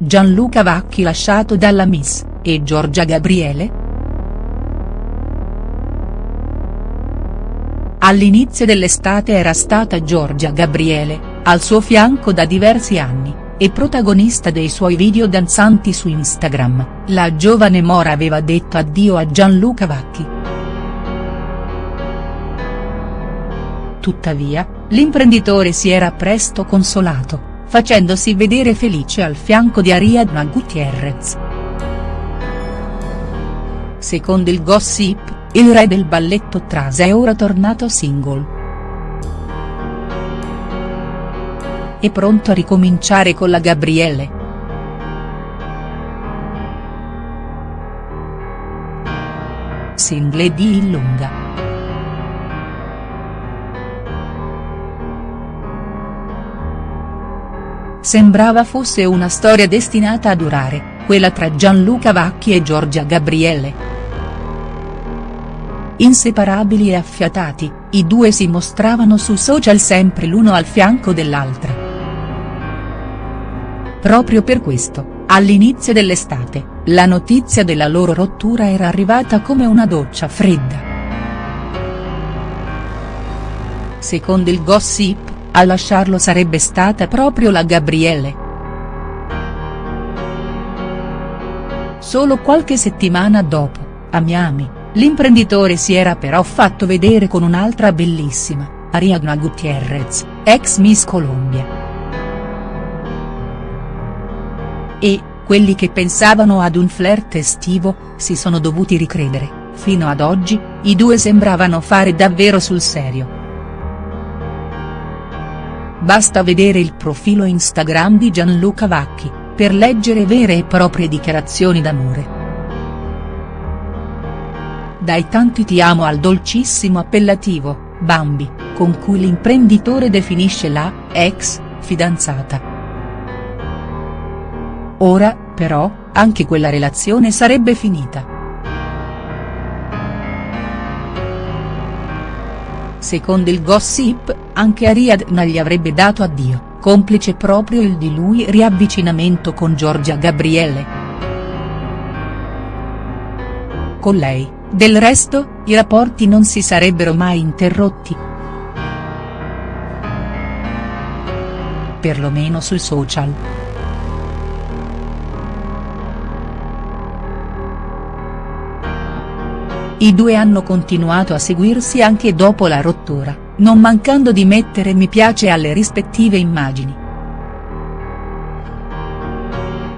Gianluca Vacchi lasciato dalla Miss, e Giorgia Gabriele?. All'inizio dell'estate era stata Giorgia Gabriele, al suo fianco da diversi anni, e protagonista dei suoi video danzanti su Instagram, la giovane Mora aveva detto addio a Gianluca Vacchi. Tuttavia, l'imprenditore si era presto consolato, facendosi vedere felice al fianco di Ariadna Gutierrez. Secondo il gossip, il re del balletto Trasa è ora tornato single. È pronto a ricominciare con la Gabriele. Single di Illunga. Sembrava fosse una storia destinata a durare, quella tra Gianluca Vacchi e Giorgia Gabriele. Inseparabili e affiatati, i due si mostravano su social sempre l'uno al fianco dell'altra. Proprio per questo, all'inizio dell'estate, la notizia della loro rottura era arrivata come una doccia fredda. Secondo il gossip, a lasciarlo sarebbe stata proprio la Gabriele. Solo qualche settimana dopo, a Miami, l'imprenditore si era però fatto vedere con un'altra bellissima, Ariadna Gutierrez, ex Miss Colombia. E, quelli che pensavano ad un flirt estivo, si sono dovuti ricredere, fino ad oggi, i due sembravano fare davvero sul serio. Basta vedere il profilo Instagram di Gianluca Vacchi, per leggere vere e proprie dichiarazioni d'amore. Dai tanti ti amo al dolcissimo appellativo, Bambi, con cui l'imprenditore definisce la, ex, fidanzata. Ora, però, anche quella relazione sarebbe finita. Secondo il gossip, anche Ariadna gli avrebbe dato addio, complice proprio il di lui riavvicinamento con Giorgia Gabriele. Con lei, del resto, i rapporti non si sarebbero mai interrotti. Perlomeno sui social. I due hanno continuato a seguirsi anche dopo la rottura, non mancando di mettere mi piace alle rispettive immagini.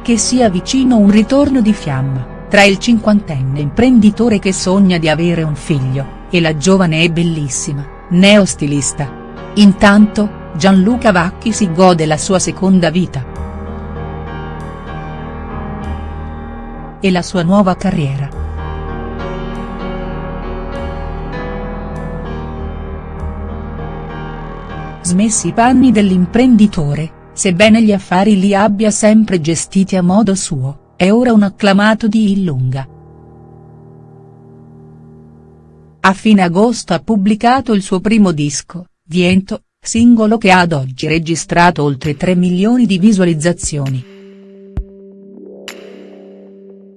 Che sia vicino un ritorno di fiamma, tra il cinquantenne imprenditore che sogna di avere un figlio, e la giovane e bellissima, neostilista. Intanto, Gianluca Vacchi si gode la sua seconda vita. E la sua nuova carriera. Smessi i panni dell'imprenditore, sebbene gli affari li abbia sempre gestiti a modo suo, è ora un acclamato di Illunga. A fine agosto ha pubblicato il suo primo disco, Viento, singolo che ha ad oggi registrato oltre 3 milioni di visualizzazioni.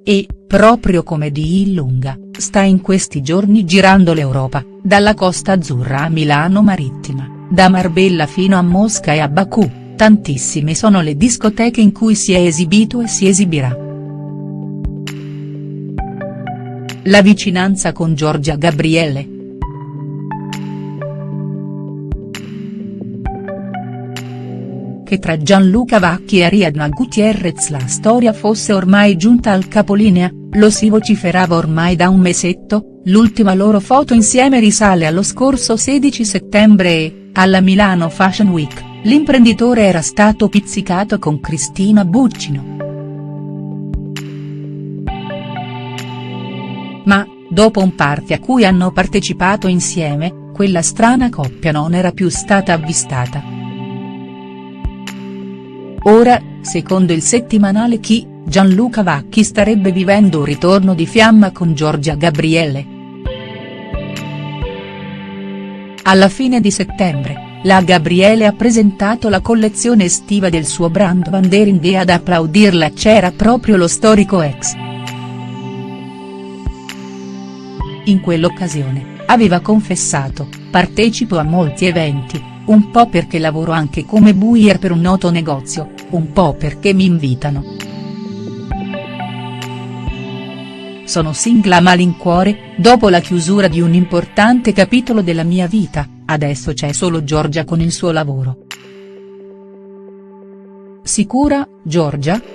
E, proprio come di Illunga, sta in questi giorni girando l'Europa, dalla Costa Azzurra a Milano Marittima da Marbella fino a Mosca e a Baku, tantissime sono le discoteche in cui si è esibito e si esibirà. La vicinanza con Giorgia Gabriele. Che tra Gianluca Vacchi e Ariadna Gutierrez la storia fosse ormai giunta al capolinea, lo si vociferava ormai da un mesetto, l'ultima loro foto insieme risale allo scorso 16 settembre e, alla Milano Fashion Week, l'imprenditore era stato pizzicato con Cristina Buccino. Ma, dopo un party a cui hanno partecipato insieme, quella strana coppia non era più stata avvistata. Ora, secondo il settimanale Chi, Gianluca Vacchi starebbe vivendo un ritorno di fiamma con Giorgia Gabriele. Alla fine di settembre, la Gabriele ha presentato la collezione estiva del suo brand Wandering e ad applaudirla c'era proprio lo storico ex. In quell'occasione, aveva confessato, partecipo a molti eventi, un po' perché lavoro anche come buyer per un noto negozio, un po' perché mi invitano. Sono single a malincuore, dopo la chiusura di un importante capitolo della mia vita, adesso c'è solo Giorgia con il suo lavoro. Sicura, Giorgia?.